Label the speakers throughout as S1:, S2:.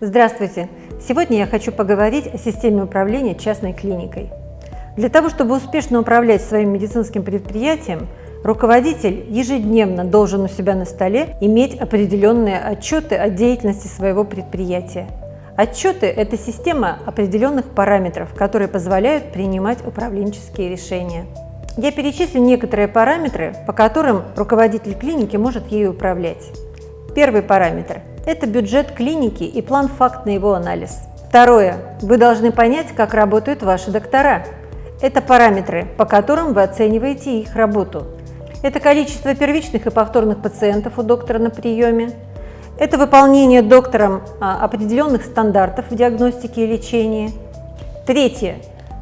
S1: Здравствуйте! Сегодня я хочу поговорить о системе управления частной клиникой. Для того, чтобы успешно управлять своим медицинским предприятием, руководитель ежедневно должен у себя на столе иметь определенные отчеты о деятельности своего предприятия. Отчеты – это система определенных параметров, которые позволяют принимать управленческие решения. Я перечислю некоторые параметры, по которым руководитель клиники может ею управлять. Первый параметр – это бюджет клиники и план факт на его анализ. Второе. Вы должны понять, как работают ваши доктора. Это параметры, по которым вы оцениваете их работу. Это количество первичных и повторных пациентов у доктора на приеме. Это выполнение доктором а, определенных стандартов в диагностике и лечении. Третье.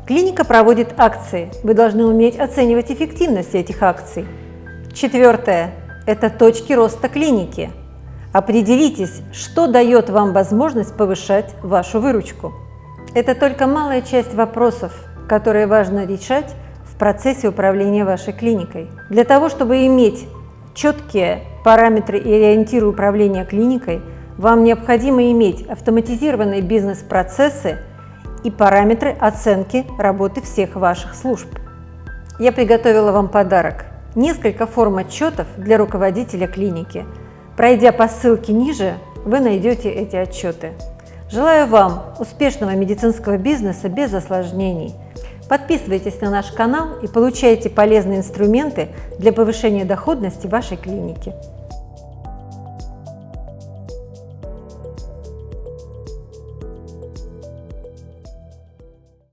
S1: Клиника проводит акции. Вы должны уметь оценивать эффективность этих акций. Четвертое. Это точки роста клиники. Определитесь, что дает вам возможность повышать вашу выручку. Это только малая часть вопросов, которые важно решать в процессе управления вашей клиникой. Для того, чтобы иметь четкие параметры и ориентиры управления клиникой, вам необходимо иметь автоматизированные бизнес-процессы и параметры оценки работы всех ваших служб. Я приготовила вам подарок. Несколько форм отчетов для руководителя клиники – Пройдя по ссылке ниже, вы найдете эти отчеты. Желаю вам успешного медицинского бизнеса без осложнений. Подписывайтесь на наш канал и получайте полезные инструменты для повышения доходности вашей клиники.